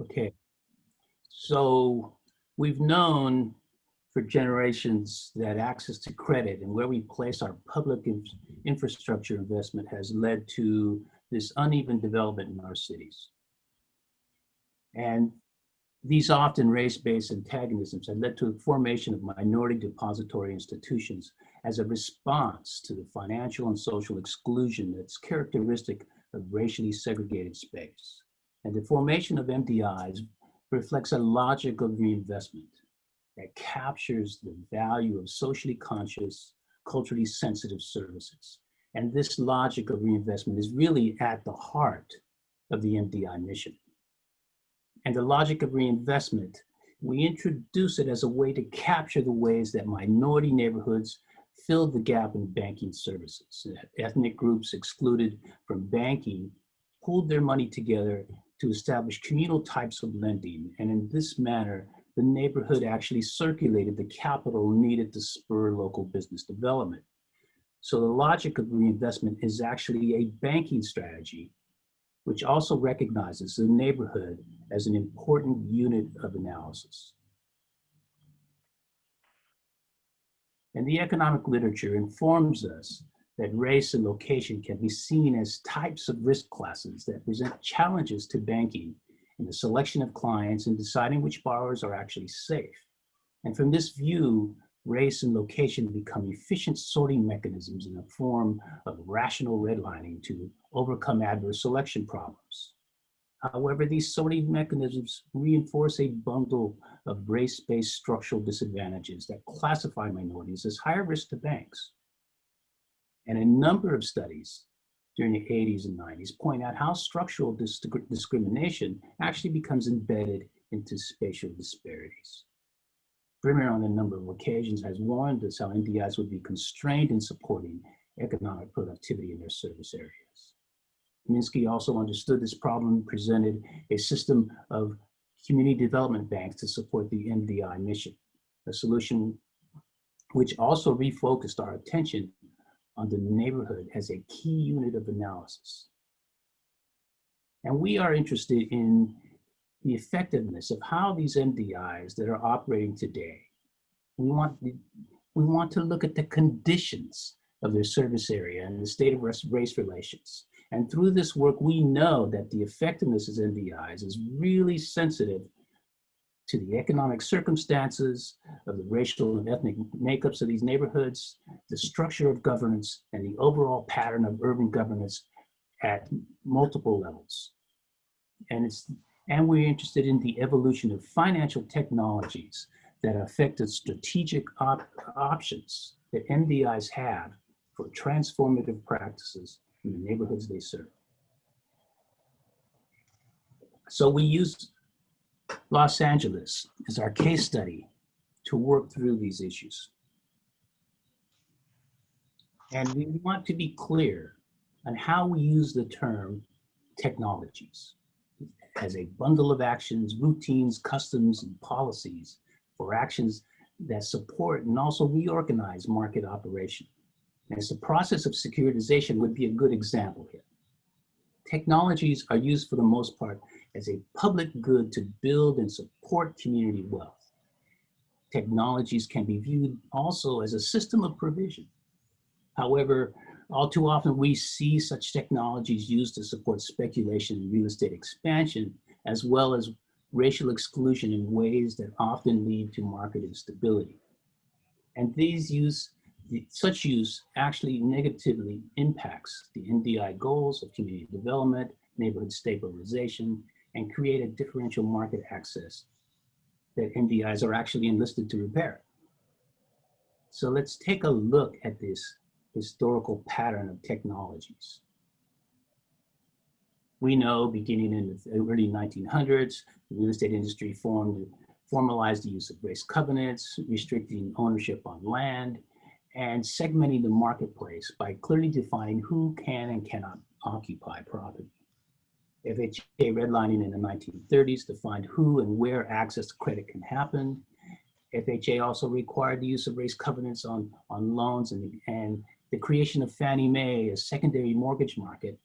Okay. So we've known for generations that access to credit and where we place our public in- infrastructure investment has led to this uneven development in our cities. And these often race-based antagonisms have led to the formation of minority depository institutions as a response to the financial and social exclusion that's characteristic of racially segregated space. And the formation of MDIs reflects a logic of reinvestment that captures the value of socially conscious, culturally sensitive services. And this logic of reinvestment is really at the heart of the MDI mission. And the logic of reinvestment, we introduce it as a way to capture the ways that minority neighborhoods filled the gap in banking services. Ethnic groups excluded from banking pooled their money together to establish communal types of lending. And in this manner, the neighborhood actually circulated the capital needed to spur local business development. So the logic of reinvestment is actually a banking strategy, which also recognizes the neighborhood as an important unit of analysis. And the economic literature informs us that race and location can be seen as types of risk classes that present challenges to banking in the selection of clients and deciding which borrowers are actually safe. And from this view, race and location become efficient sorting mechanisms in the form of rational redlining to overcome adverse selection problems. However, these sorting mechanisms reinforce a bundle of race-based structural disadvantages that classify minorities as higher risk to banks. And a number of studies during the 80s and 90s point out how structural dis discrimination actually becomes embedded into spatial disparities. Brimmer on a number of occasions has warned us how MDIs would be constrained in supporting economic productivity in their service areas. Minsky also understood this problem presented a system of community development banks to support the MDI mission, a solution which also refocused our attention on the neighborhood as a key unit of analysis. And we are interested in the effectiveness of how these MDIs that are operating today, we want, we want to look at the conditions of their service area and the state of race relations. And through this work, we know that the effectiveness of MDIs is really sensitive to the economic circumstances of the racial and ethnic makeups of these neighborhoods, the structure of governance, and the overall pattern of urban governance at multiple levels. And, it's, and we're interested in the evolution of financial technologies that affect the strategic op options that MDIs have for transformative practices in the neighborhoods they serve. So we use Los Angeles is our case study to work through these issues. And we want to be clear on how we use the term technologies as a bundle of actions, routines, customs, and policies for actions that support and also reorganize market operation. And the process of securitization would be a good example here. Technologies are used for the most part as a public good to build and support community wealth. Technologies can be viewed also as a system of provision. However, all too often we see such technologies used to support speculation and real estate expansion, as well as racial exclusion in ways that often lead to market instability. And these use, such use actually negatively impacts the MDI goals of community development, neighborhood stabilization, and create a differential market access that MDIs are actually enlisted to repair. So let's take a look at this historical pattern of technologies. We know beginning in the early 1900s, the real estate industry formed, formalized the use of race covenants, restricting ownership on land, and segmenting the marketplace by clearly defining who can and cannot occupy property. FHA redlining in the 1930s defined who and where access to credit can happen. FHA also required the use of race covenants on, on loans and, and the creation of Fannie Mae, a secondary mortgage market,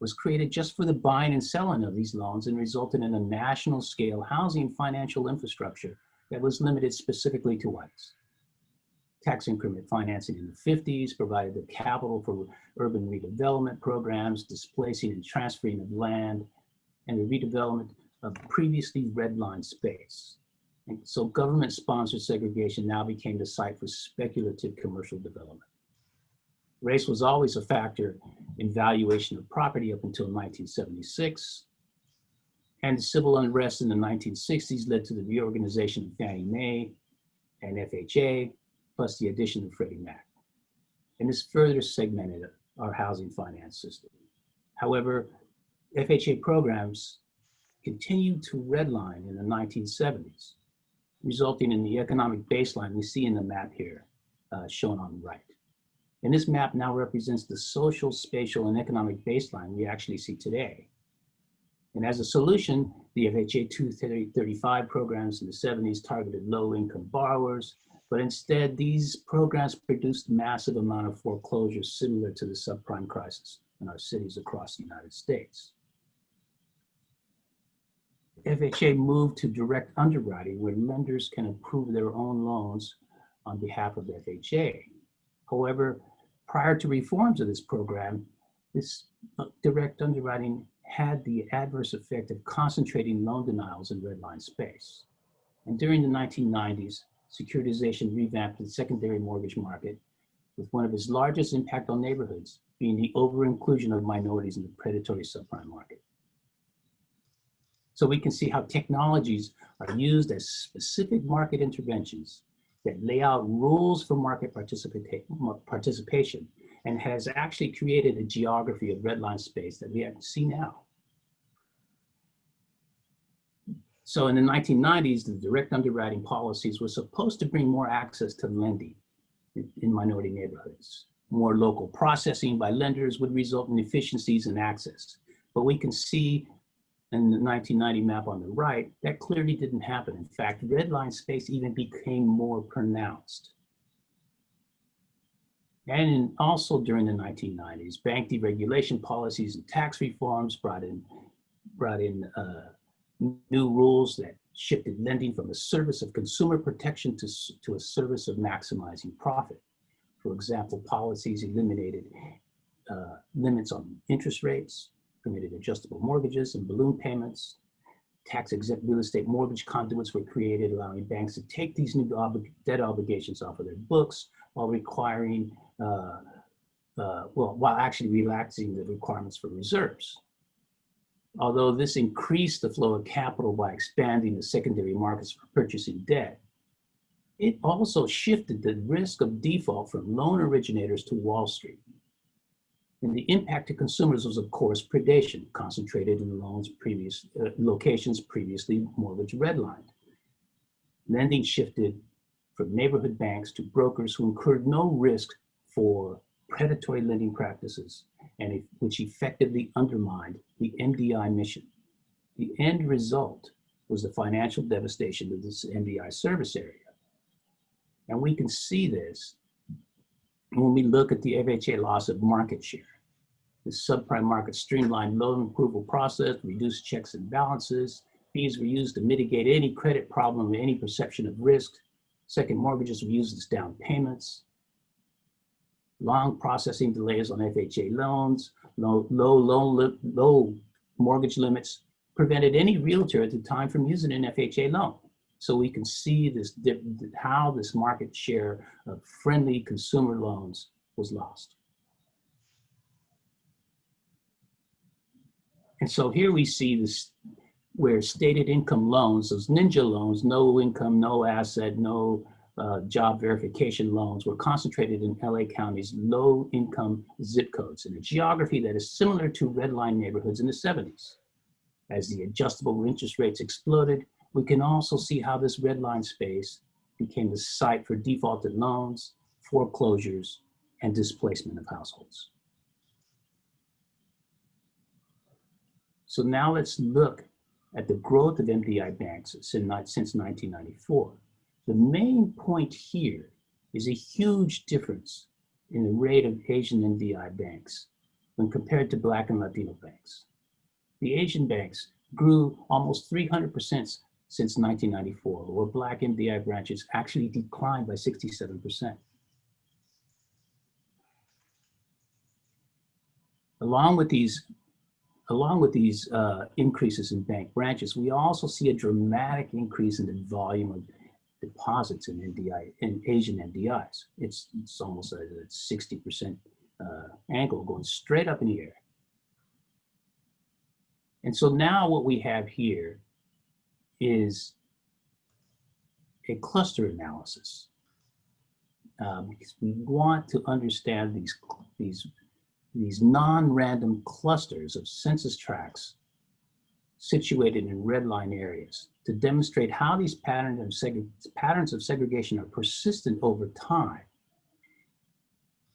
was created just for the buying and selling of these loans and resulted in a national scale housing financial infrastructure that was limited specifically to whites. Tax increment financing in the 50s provided the capital for urban redevelopment programs, displacing and transferring of land, and the redevelopment of previously redlined space. And so government-sponsored segregation now became the site for speculative commercial development. Race was always a factor in valuation of property up until 1976. And civil unrest in the 1960s led to the reorganization of Fannie Mae and FHA, plus the addition of Freddie Mac. And this further segmented our housing finance system. However, FHA programs continued to redline in the 1970s, resulting in the economic baseline we see in the map here, uh, shown on the right. And this map now represents the social, spatial, and economic baseline we actually see today. And as a solution, the FHA 235 programs in the 70s targeted low-income borrowers, but instead these programs produced massive amount of foreclosures similar to the subprime crisis in our cities across the United States. FHA moved to direct underwriting where lenders can approve their own loans on behalf of FHA. However, prior to reforms of this program, this uh, direct underwriting had the adverse effect of concentrating loan denials in redline space. And during the 1990s, securitization revamped the secondary mortgage market with one of its largest impact on neighborhoods being the over-inclusion of minorities in the predatory subprime market. So we can see how technologies are used as specific market interventions that lay out rules for market participation and has actually created a geography of redline space that we see now. So in the 1990s, the direct underwriting policies were supposed to bring more access to lending in, in minority neighborhoods. More local processing by lenders would result in efficiencies and access. But we can see in the 1990 map on the right, that clearly didn't happen. In fact, red line space even became more pronounced. And in, also during the 1990s, bank deregulation policies and tax reforms brought in, brought in uh, new rules that shifted lending from a service of consumer protection to, to a service of maximizing profit. For example, policies eliminated uh, limits on interest rates, permitted adjustable mortgages and balloon payments. Tax exempt real estate mortgage conduits were created, allowing banks to take these new debt obligations off of their books while requiring, uh, uh, well, while actually relaxing the requirements for reserves. Although this increased the flow of capital by expanding the secondary markets for purchasing debt, it also shifted the risk of default from loan originators to Wall Street. And the impact to consumers was, of course, predation, concentrated in loans previous, uh, locations previously mortgage redlined. Lending shifted from neighborhood banks to brokers who incurred no risk for predatory lending practices, and which effectively undermined the MDI mission. The end result was the financial devastation of this MDI service area. And we can see this when we look at the FHA loss of market share. The subprime market streamlined loan approval process, reduced checks and balances. Fees were used to mitigate any credit problem or any perception of risk. Second mortgages were used as down payments. Long processing delays on FHA loans, low, low, low, low mortgage limits prevented any realtor at the time from using an FHA loan. So we can see this how this market share of friendly consumer loans was lost. And so here we see this where stated income loans, those ninja loans, no income, no asset, no uh, job verification loans were concentrated in LA County's low income zip codes in a geography that is similar to redline neighborhoods in the 70s. As the adjustable interest rates exploded, we can also see how this redline space became the site for defaulted loans, foreclosures, and displacement of households. So now let's look at the growth of MDI banks since 1994. The main point here is a huge difference in the rate of Asian MDI banks when compared to Black and Latino banks. The Asian banks grew almost 300% since 1994, where Black MDI branches actually declined by 67%. Along with these, along with these uh, increases in bank branches, we also see a dramatic increase in the volume of deposits in MDI, in Asian MDIs. It's, it's almost a 60% uh, angle going straight up in the air. And so now what we have here is a cluster analysis. Um, because we want to understand these, these, these non-random clusters of census tracts situated in red line areas to demonstrate how these patterns of, patterns of segregation are persistent over time.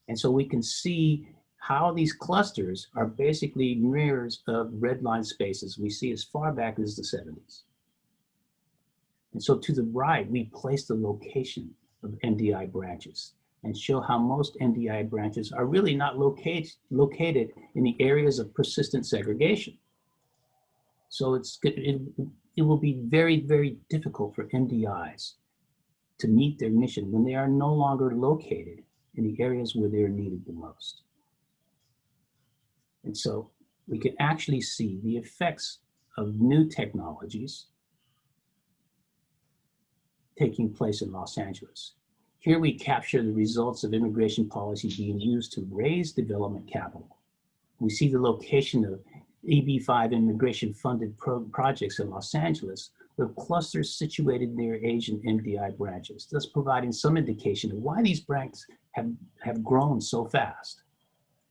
And so we can see how these clusters are basically mirrors of red line spaces we see as far back as the 70s. And so to the right, we place the location of MDI branches and show how most MDI branches are really not locate, located in the areas of persistent segregation. So it's it, it will be very, very difficult for MDIs to meet their mission when they are no longer located in the areas where they're needed the most. And so we can actually see the effects of new technologies taking place in Los Angeles. Here we capture the results of immigration policy being used to raise development capital. We see the location of EB5 immigration funded pro projects in Los Angeles with clusters situated near Asian MDI branches, thus providing some indication of why these branches have, have grown so fast.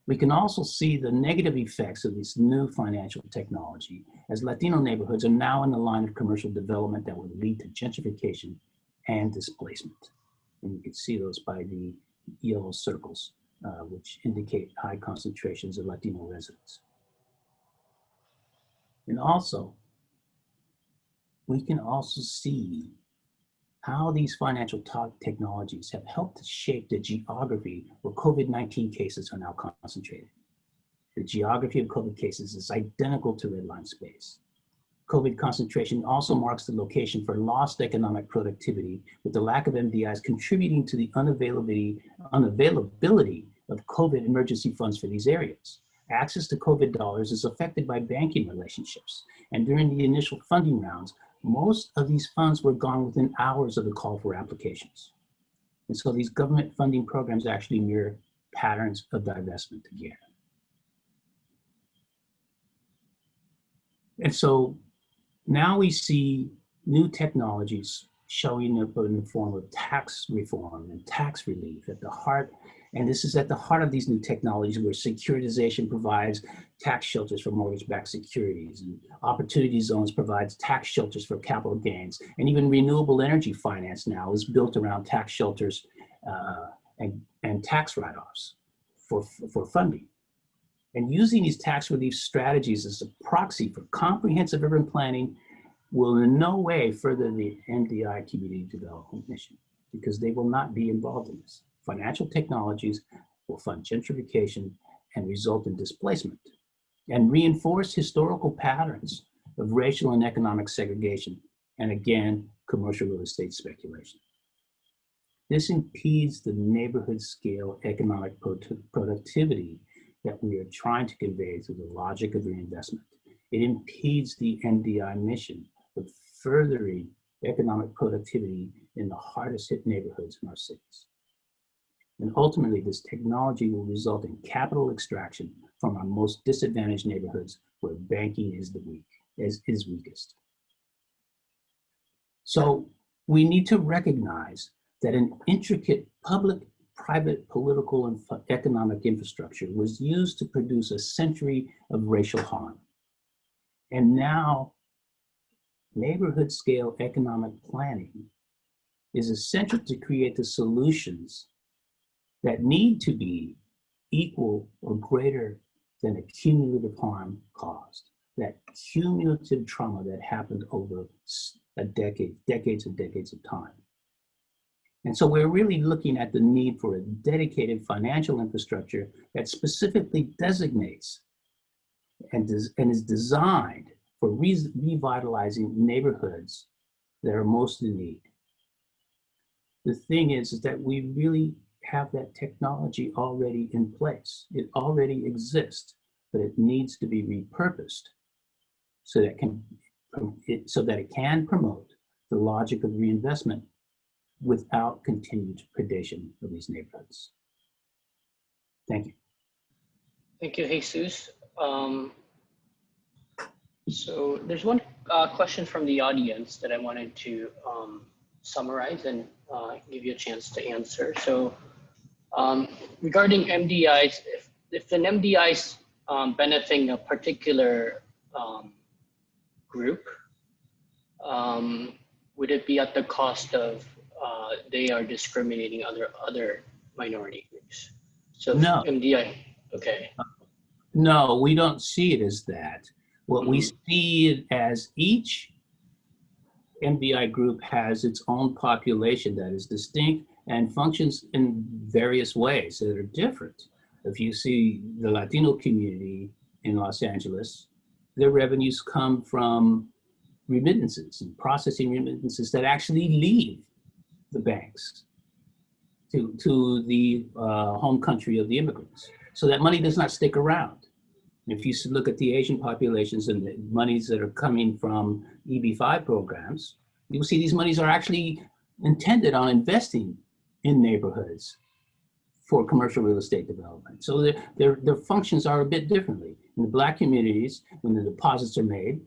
We can also see the negative effects of this new financial technology as Latino neighborhoods are now in the line of commercial development that will lead to gentrification and displacement. And you can see those by the yellow circles, uh, which indicate high concentrations of Latino residents. And also, we can also see how these financial technologies have helped to shape the geography where COVID-19 cases are now concentrated. The geography of COVID cases is identical to redline space. COVID concentration also marks the location for lost economic productivity, with the lack of MDIs contributing to the unavailability, unavailability of COVID emergency funds for these areas. Access to COVID dollars is affected by banking relationships, and during the initial funding rounds, most of these funds were gone within hours of the call for applications. And so these government funding programs actually mirror patterns of divestment again. And so now we see new technologies showing up in the form of tax reform and tax relief at the heart and this is at the heart of these new technologies where securitization provides tax shelters for mortgage-backed securities and opportunity zones provides tax shelters for capital gains. And even renewable energy finance now is built around tax shelters uh, and, and tax write-offs for, for funding. And using these tax relief strategies as a proxy for comprehensive urban planning will in no way further the MDI community development mission because they will not be involved in this financial technologies will fund gentrification and result in displacement and reinforce historical patterns of racial and economic segregation and again, commercial real estate speculation. This impedes the neighborhood scale economic productivity that we are trying to convey through the logic of reinvestment. It impedes the MDI mission of furthering economic productivity in the hardest hit neighborhoods in our cities. And ultimately, this technology will result in capital extraction from our most disadvantaged neighborhoods where banking is the weak, is, is weakest. So we need to recognize that an intricate public, private, political, and economic infrastructure was used to produce a century of racial harm. And now neighborhood scale economic planning is essential to create the solutions that need to be equal or greater than the cumulative harm caused, that cumulative trauma that happened over a decade, decades and decades of time. And so we're really looking at the need for a dedicated financial infrastructure that specifically designates and, des and is designed for re revitalizing neighborhoods that are most in need. The thing is, is that we really have that technology already in place. It already exists, but it needs to be repurposed so that can it, so that it can promote the logic of reinvestment without continued predation of these neighborhoods. Thank you. Thank you, Jesus. Um, so there's one uh, question from the audience that I wanted to um, summarize and uh, give you a chance to answer. So um, regarding MDIs, if, if an MDI is um, benefiting a particular um, group, um, would it be at the cost of uh, they are discriminating other other minority groups? So No. MDI, okay. No, we don't see it as that. What we Mhm. see it as each MDI group has its own population that is distinct and functions in various ways that are different. If you see the Latino community in Los Angeles, their revenues come from remittances and processing remittances that actually leave the banks to, to the uh, home country of the immigrants. So that money does not stick around. If you look at the Asian populations and the monies that are coming from EB5 programs, you'll see these monies are actually intended on investing in neighborhoods for commercial real estate development. So their, their, their functions are a bit differently. In the black communities, when the deposits are made,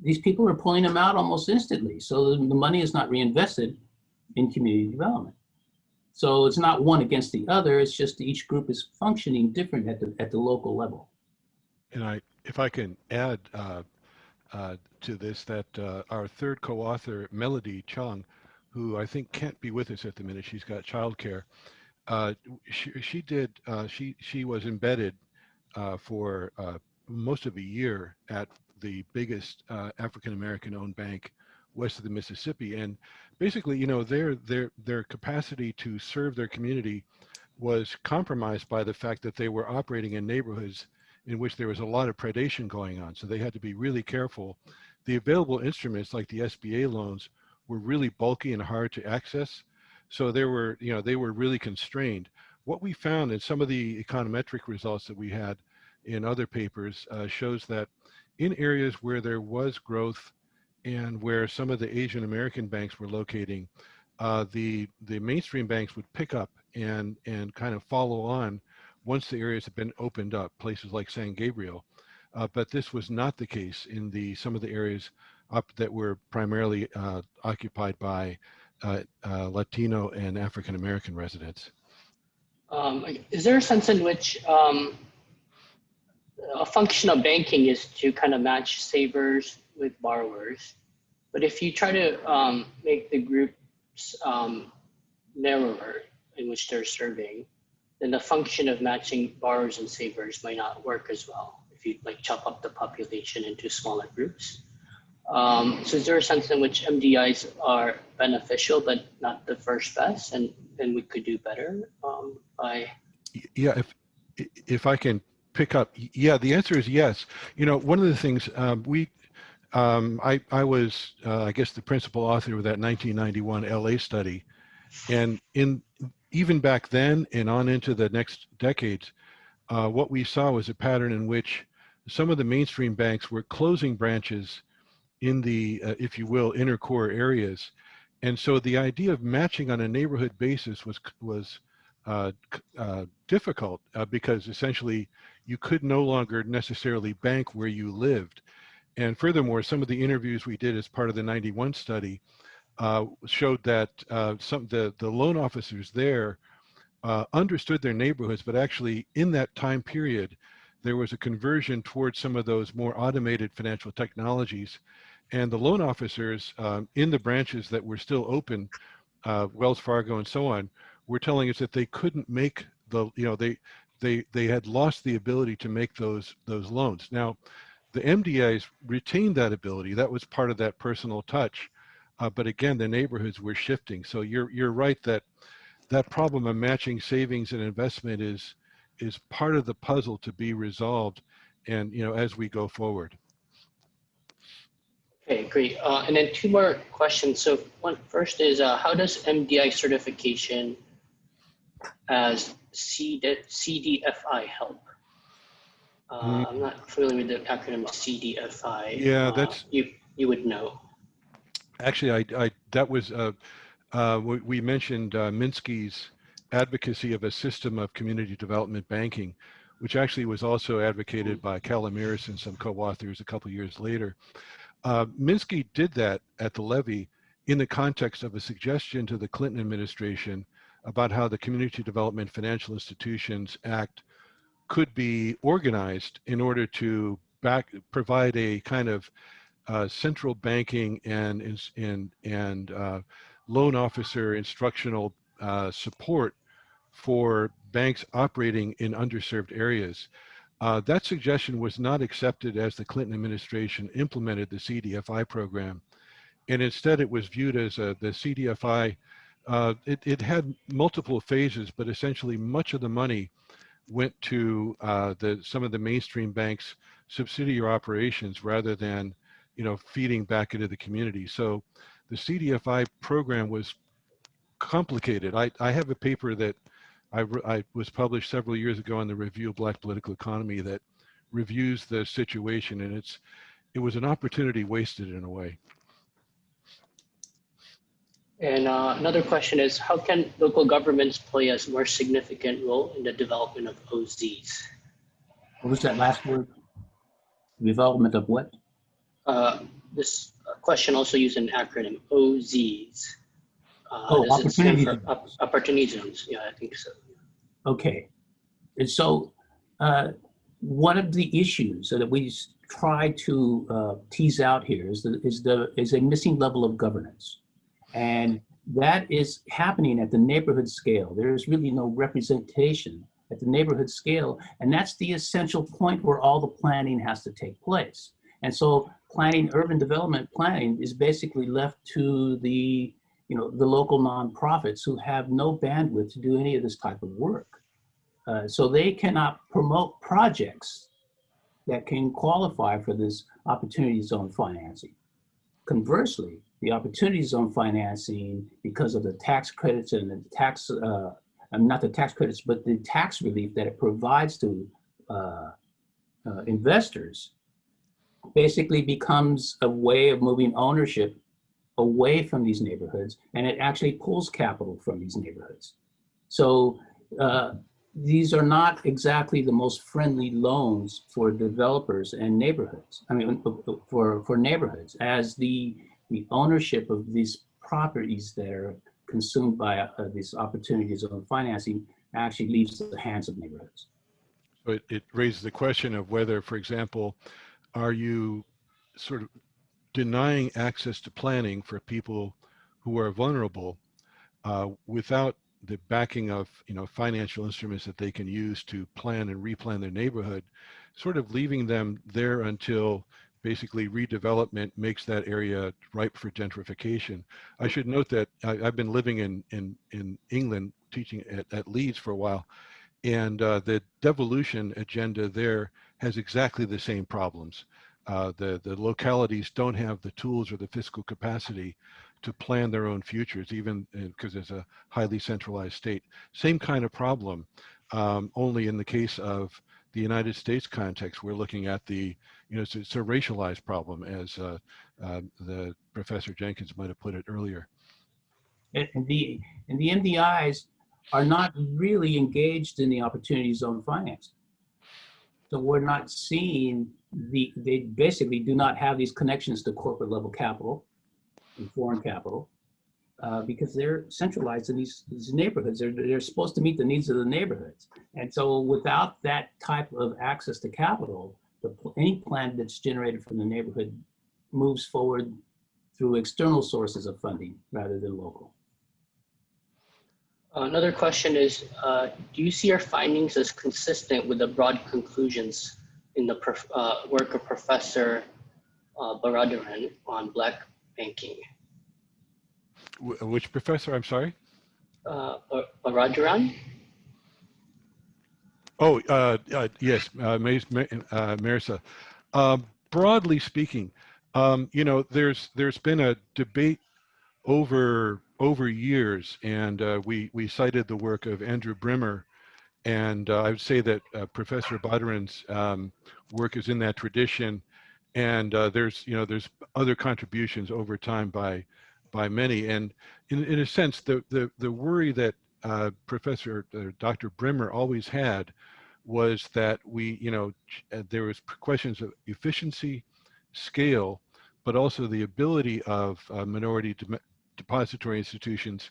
these people are pulling them out almost instantly. So the money is not reinvested in community development. So it's not one against the other, it's just each group is functioning different at the, at the local level. And I, if I can add uh, uh, to this, that uh, our third co-author, Melody Chung, who I think can't be with us at the minute, she's got childcare. Uh, she, she did, uh, she she was embedded uh, for uh, most of a year at the biggest uh, African American owned bank west of the Mississippi, and basically, you know, their their their capacity to serve their community was compromised by the fact that they were operating in neighborhoods in which there was a lot of predation going on. So they had to be really careful. The available instruments like the SBA loans were really bulky and hard to access. So they were, you know, they were really constrained. What we found in some of the econometric results that we had in other papers uh, shows that in areas where there was growth and where some of the Asian American banks were locating, uh, the the mainstream banks would pick up and and kind of follow on once the areas had been opened up, places like San Gabriel. Uh, but this was not the case in the some of the areas up that were primarily uh, occupied by uh, uh, Latino and African American residents. Um, is there a sense in which um, a function of banking is to kind of match savers with borrowers? But if you try to um, make the groups um, narrower in which they're serving, then the function of matching borrowers and savers might not work as well if you like chop up the population into smaller groups. Um, so is there a sense in which MDIs are beneficial but not the first best, and and we could do better um, by Yeah, if if I can pick up, yeah, the answer is yes. You know, one of the things um, we, um, I I was, uh, I guess, the principal author of that 1991 LA study, and in even back then and on into the next decades, uh, what we saw was a pattern in which some of the mainstream banks were closing branches in the, uh, if you will, inner core areas, and so the idea of matching on a neighborhood basis was was uh, uh, difficult uh, because essentially you could no longer necessarily bank where you lived. And furthermore, some of the interviews we did as part of the 91 study uh, showed that uh, some the, the loan officers there understood their neighborhoods, but actually in that time period, there was a conversion towards some of those more automated financial technologies. And the loan officers um, in the branches that were still open, uh, Wells Fargo and so on, were telling us that they couldn't make the, you know, they, they, they had lost the ability to make those, those loans. Now, the MDAs retained that ability. That was part of that personal touch. Uh, but again, the neighborhoods were shifting. So you're you're right that that problem of matching savings and investment is is part of the puzzle to be resolved, and you know as we go forward. Okay, great. Uh, and then two more questions. So one first is uh, how does MDI certification as C CDFI help? Uh, Mm. I'm not familiar with the acronym CDFI. Yeah, Uh, that's- you you would know. Actually, I, I that was uh, uh, we, we mentioned uh, Minsky's advocacy of a system of community development banking, which actually was also advocated by Calomiris and some co-authors a couple years later. Uh, Minsky did that at the Levy in the context of a suggestion to the Clinton administration about how the Community Development Financial Institutions Act could be organized in order to back provide a kind of uh, central banking and and and uh, loan officer instructional uh, support for banks operating in underserved areas. Uh, that suggestion was not accepted as the Clinton administration implemented the CDFI program, and instead it was viewed as a, the CDFI. Uh, it, it had multiple phases, but essentially much of the money went to uh, the some of the mainstream banks' subsidiary operations rather than you know, feeding back into the community. So the CDFI program was complicated. I, I have a paper that I, re- I was published several years ago in the Review of Black Political Economy that reviews the situation, and it's it was an opportunity wasted in a way. And uh, another question is how can local governments play a more significant role in the development of OZs? What was that last word? Development of what? Uh, this question also used an acronym OZs. Uh, Oh, stand opportunity zones. op- opportunity zones. Yeah, I think so. Okay. And so uh, one of the issues that we try to uh, tease out here is the, is the is a missing level of governance. And that is happening at the neighborhood scale. There is really no representation at the neighborhood scale. And that's the essential point where all the planning has to take place. And so planning, urban development planning is basically left to the, you know, the local nonprofits who have no bandwidth to do any of this type of work. Uh, so they cannot promote projects that can qualify for this opportunity zone financing. Conversely, the opportunity zone financing, because of the tax credits and the tax, uh, um, not the tax credits, but the tax relief that it provides to uh, uh, investors, basically becomes a way of moving ownership away from these neighborhoods, and it actually pulls capital from these neighborhoods. So uh, these are not exactly the most friendly loans for developers and neighborhoods. I mean, for for neighborhoods, as the the ownership of these properties that are consumed by uh, these opportunities of financing actually leaves the hands of neighborhoods. So it raises the question of whether, for example, are you sort of denying access to planning for people who are vulnerable uh, without the backing of you know financial instruments that they can use to plan and replan their neighborhood, sort of leaving them there until basically redevelopment makes that area ripe for gentrification. I should note that I, I've been living in in in England teaching at, at Leeds for a while, and uh, the devolution agenda there has exactly the same problems. Uh, the the localities don't have the tools or the fiscal capacity to plan their own futures, even because it's a highly centralized state. Same kind of problem, um, only in the case of the United States context, we're looking at the, you know, it's, it's a racialized problem, as uh, uh, the Professor Jenkins might have put it earlier. And and the and the MDIs are not really engaged in the opportunity zone finance. So we're not seeing the, they basically do not have these connections to corporate level capital and foreign capital uh, because they're centralized in these, these neighborhoods. They're, they're supposed to meet the needs of the neighborhoods. And so without that type of access to capital, the, any plan that's generated from the neighborhood moves forward through external sources of funding rather than local. Another question is, uh, do you see our findings as consistent with the broad conclusions in the prof- uh, work of Professor uh, Baradaran on Black banking? wh- which professor? I'm sorry. Uh, Rajaran? Oh, uh, uh, yes, uh, uh, Marissa. Um, broadly speaking, um, you know, there's there's been a debate over over years, and uh, we we cited the work of Andrew Brimmer, and uh, I would say that uh, Professor Badaran's um, work is in that tradition, and uh, there's you know there's other contributions over time by by many, and in in a sense, the the the worry that uh, Professor uh, Dr. Brimmer always had was that we, you know, there was questions of efficiency, scale, but also the ability of uh, minority depository institutions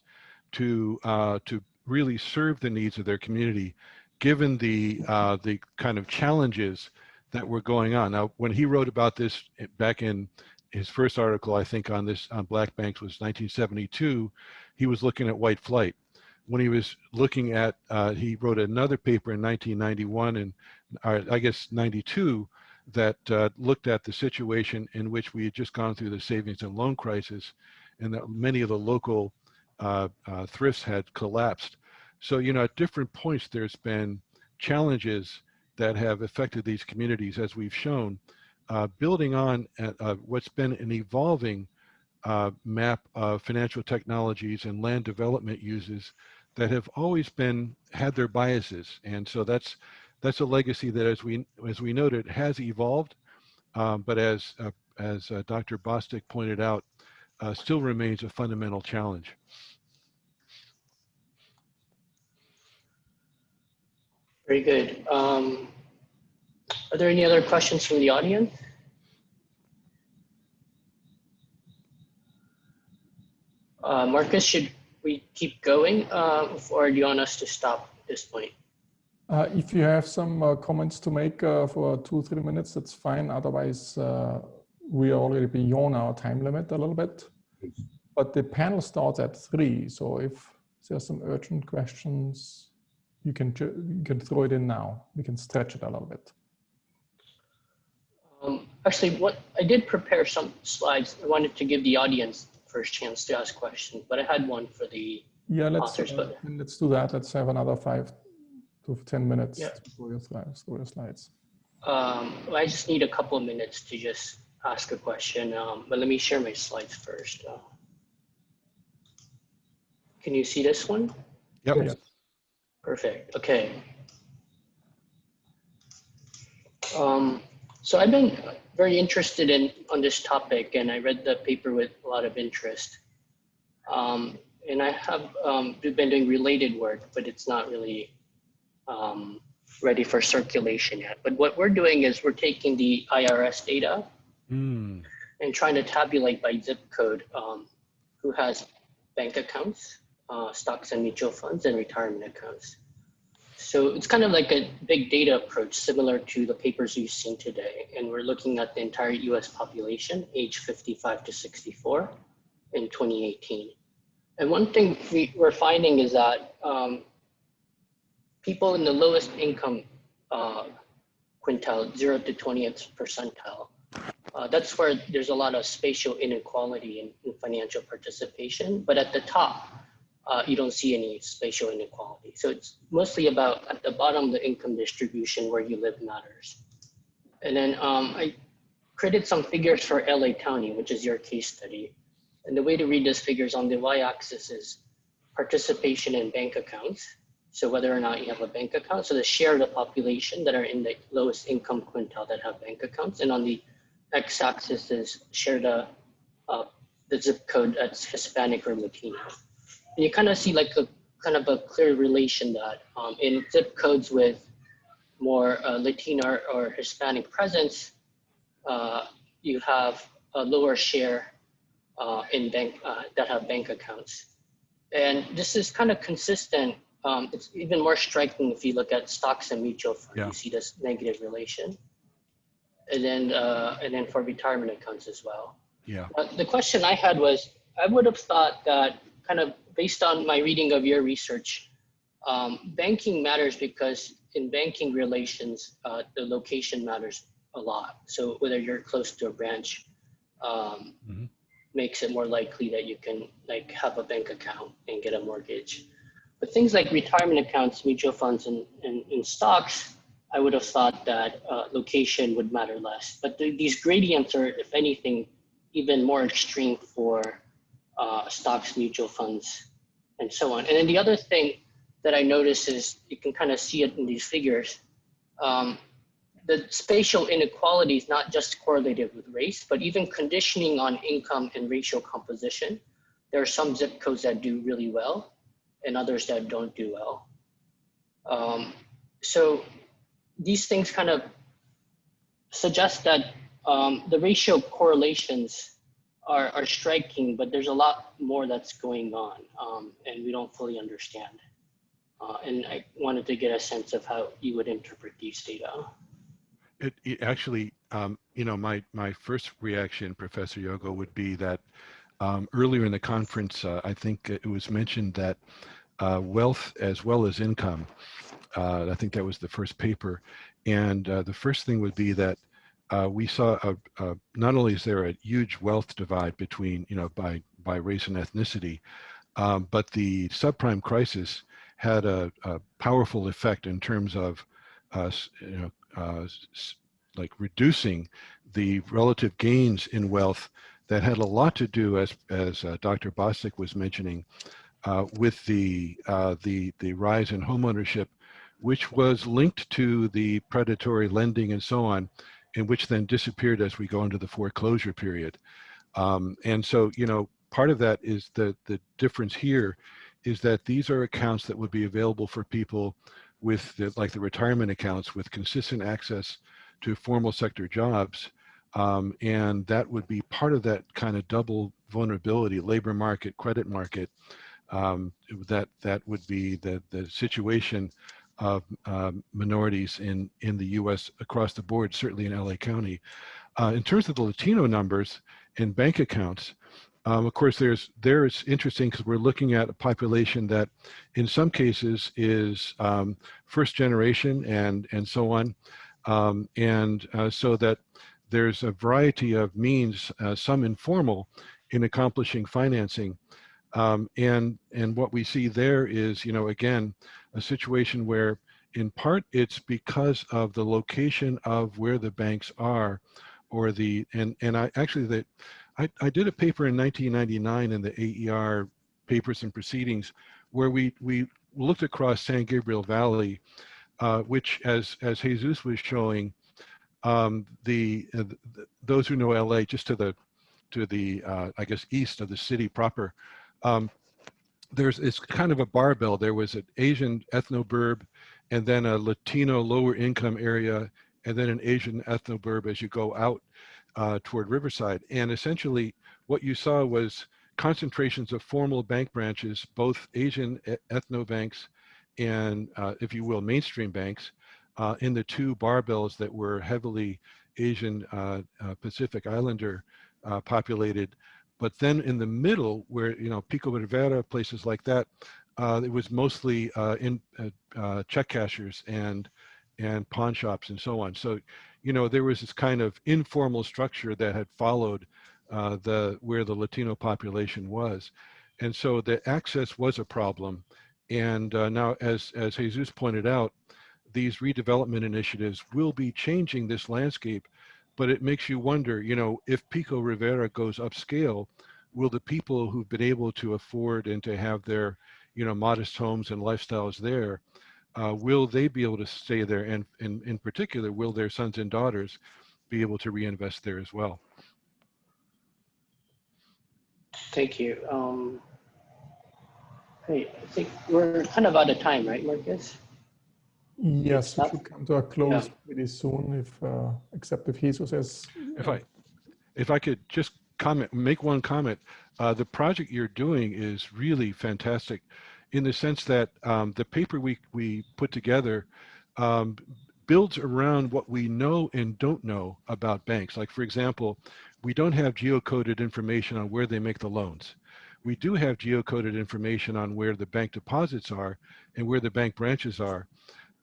to uh, to really serve the needs of their community, given the uh, the kind of challenges that were going on. Now, when he wrote about this eh, back in his first article, I think on this on black banks was 1972, he was looking at white flight. When he was looking at, uh, he wrote another paper in 1991 and uh, I guess 92 that uh, looked at the situation in which we had just gone through the savings and loan crisis and that many of the local uh, uh, thrifts had collapsed. So, you know, at different points, there's been challenges that have affected these communities, as we've shown, uh, building on at, uh, what's been an evolving uh, map of financial technologies and land development uses that have always been had their biases, and so that's that's a legacy that, as we as we noted, has evolved, um, but as uh, as uh, Dr. Bostic pointed out, uh, still remains a fundamental challenge. Very good. Um, are there any other questions from the audience? Uh, Marcus, should we keep going uh, or do you want us to stop at this point? Uh, if you have some uh, comments to make uh, for two, three minutes, that's fine. Otherwise, uh, we are already beyond our time limit a little bit. But the panel starts at three. So if there's some urgent questions, you can, you can throw it in now. We can stretch it a little bit. Um, actually, what I did prepare some slides. I wanted to give the audience first chance to ask questions, but I had one for the Yeah, let's, Authors, uh, but- let's do that. Let's have another five to 10 minutes Yeah. to your slides. Through your slides. Um, I just need a couple of minutes to just ask a question, um, but let me share my slides first. Uh, can you see this one? Yep. Yes. Perfect. Okay. Um, so I've been very interested in on this topic, and I read the paper with a lot of interest. Um, and I have um, been doing related work, but it's not really um, ready for circulation yet. But what we're doing is we're taking the IRS data Mm, and trying to tabulate by zip code um, who has bank accounts, uh, stocks and mutual funds, and retirement accounts. So it's kind of like a big data approach, similar to the papers you've seen today. And we're looking at the entire US population, age 55 to 64 in 2018. And one thing we, we're finding is that um, people in the lowest income uh, quintile, 0 to 20th percentile, uh, that's where there's a lot of spatial inequality in, in financial participation. But at the top, uh, you don't see any spatial inequality. So it's mostly about at the bottom, the income distribution where you live matters. And then um, I created some figures for LA County, which is your case study. And the way to read those figures on the y-axis is participation in bank accounts. So whether or not you have a bank account, so the share of the population that are in the lowest income quintile that have bank accounts, and on the x-axis is share the uh, the zip code that's Hispanic or Latino. And you kind of see like a kind of a clear relation that um, in zip codes with more uh, Latino or Hispanic presence, uh, you have a lower share uh, in bank uh, that have bank accounts. And this is kind of consistent. Um, it's even more striking if you look at stocks and mutual funds. Yeah. You see this negative relation. And then, uh, and then for retirement accounts as well. yeah. Uh, the question I had was, I would have thought that kind of based on my reading of your research, um, banking matters because in banking relations, uh, the location matters a lot. So whether you're close to a branch, um, Mhm. makes it more likely that you can like have a bank account and get a mortgage. But things like retirement accounts, mutual funds, and, and, and stocks, I would have thought that uh, location would matter less. But the, these gradients are, if anything, even more extreme for uh, stocks, mutual funds, and so on. And then the other thing that I notice is you can kind of see it in these figures. Um, the spatial inequality is not just correlated with race, but even conditioning on income and racial composition. There are some zip codes that do really well and others that don't do well. Um, so these things kind of suggest that um, the ratio correlations are, are striking, but there's a lot more that's going on um, and we don't fully understand. Uh, and I wanted to get a sense of how you would interpret these data. It, it actually, um, you know, my, my first reaction, Professor Yogo, would be that um, earlier in the conference, uh, I think it was mentioned that uh, wealth as well as income, I think that was the first paper. And uh, the first thing would be that uh, we saw a, a, not only is there a huge wealth divide between, you know, by, by race and ethnicity, um, but the subprime crisis had a, a, powerful effect in terms of, uh, you know, uh, like reducing the relative gains in wealth that had a lot to do, as as uh, Dr. Bostic was mentioning, uh, with the uh, the the rise in homeownership, which was linked to the predatory lending and so on, and which then disappeared as we go into the foreclosure period. Um, and so, you know, part of that is the the difference here is that these are accounts that would be available for people with the, like the retirement accounts with consistent access to formal sector jobs. Um, and that would be part of that kind of double vulnerability, labor market, credit market, um, that that would be the, the situation of um, minorities in, in the US across the board, certainly in LA County. Uh, in terms of the Latino numbers in bank accounts, um, of course, there's there it's interesting because we're looking at a population that, in some cases, is um, first generation and and so on, um, and uh, so that there's a variety of means, uh, some informal, in accomplishing financing, um, and and what we see there is, you know, again, a situation where, in part, it's because of the location of where the banks are, or the and and I actually that I, I did a paper in 1999 in the AER papers and proceedings where we, we looked across San Gabriel Valley, uh, which as, as Jesus was showing, um, the, uh, the, those who know LA just to the, to the uh, I guess, east of the city proper, um, there's it's kind of a barbell. There was an Asian ethnoburb and then a Latino lower income area and then an Asian ethnoburb as you go out uh, toward Riverside. And essentially what you saw was concentrations of formal bank branches, both Asian ethno banks and, uh, if you will, mainstream banks uh, in the two barbells that were heavily Asian uh, uh, Pacific Islander uh, populated. But then in the middle, where, you know, Pico Rivera, places like that, it was mostly in check cashers and and pawn shops and so on. So you know, there was this kind of informal structure that had followed uh, the where the Latino population was. And so the access was a problem. And uh, now, as, as Jesus pointed out, these redevelopment initiatives will be changing this landscape, but it makes you wonder, you know, if Pico Rivera goes upscale, will the people who've been able to afford and to have their, you know, modest homes and lifestyles there, uh, will they be able to stay there? And, and in particular, will their sons and daughters be able to reinvest there as well? Thank you. Um, hey, I think we're kind of out of time, right, Marcus? Yes, we should come to a close Yeah. pretty soon, if uh, except if Jesus says. If I, if I could just comment, make one comment, uh, the project you're doing is really fantastic in the sense that um, the paper we, we put together um, builds around what we know and don't know about banks. Like for example, we don't have geocoded information on where they make the loans. We do have geocoded information on where the bank deposits are and where the bank branches are,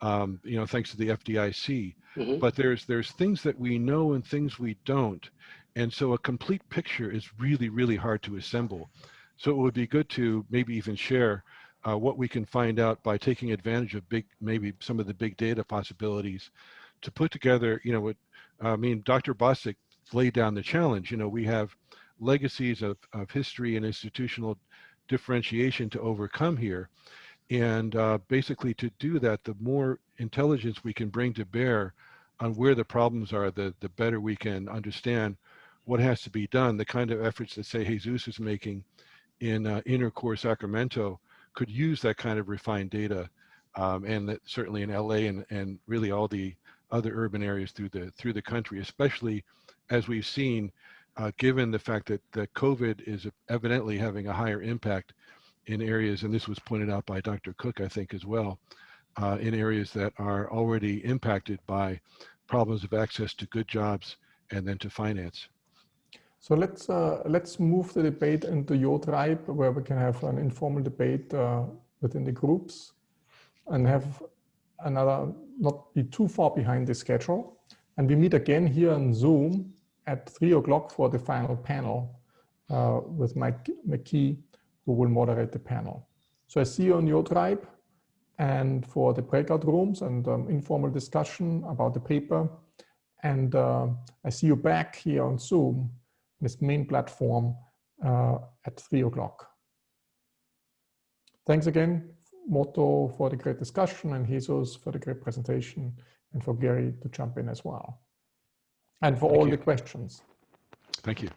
um, you know, thanks to the FDIC. Mhm. But there's there's things that we know and things we don't. And so a complete picture is really, really hard to assemble. So it would be good to maybe even share uh, what we can find out by taking advantage of big, maybe some of the big data possibilities to put together, you know, what, I mean, Dr. Bostic laid down the challenge. You know, we have legacies of, of history and institutional differentiation to overcome here. And uh, basically to do that, the more intelligence we can bring to bear on where the problems are, the, the better we can understand what has to be done. The kind of efforts that say Jesus is making in uh, inner core Sacramento could use that kind of refined data. Um, and that certainly in LA and, and really all the other urban areas through the through the country, especially as we've seen, uh, given the fact that, that COVID is evidently having a higher impact in areas, and this was pointed out by Dr. Cook, I think, as well, uh, in areas that are already impacted by problems of access to good jobs and then to finance. So let's uh, let's move the debate into your tribe, where we can have an informal debate uh, within the groups, and have another not be too far behind the schedule. And we meet again here on Zoom at three o'clock for the final panel uh, with Mike McKee, who will moderate the panel. So I see you on your tribe and for the breakout rooms and um, informal discussion about the paper. And uh, I see you back here on Zoom, this main platform uh, at three o'clock. Thanks again, Moto for the great discussion and Jesus for the great presentation and for Gary to jump in as well. And for Thank all you. the questions. Thank you.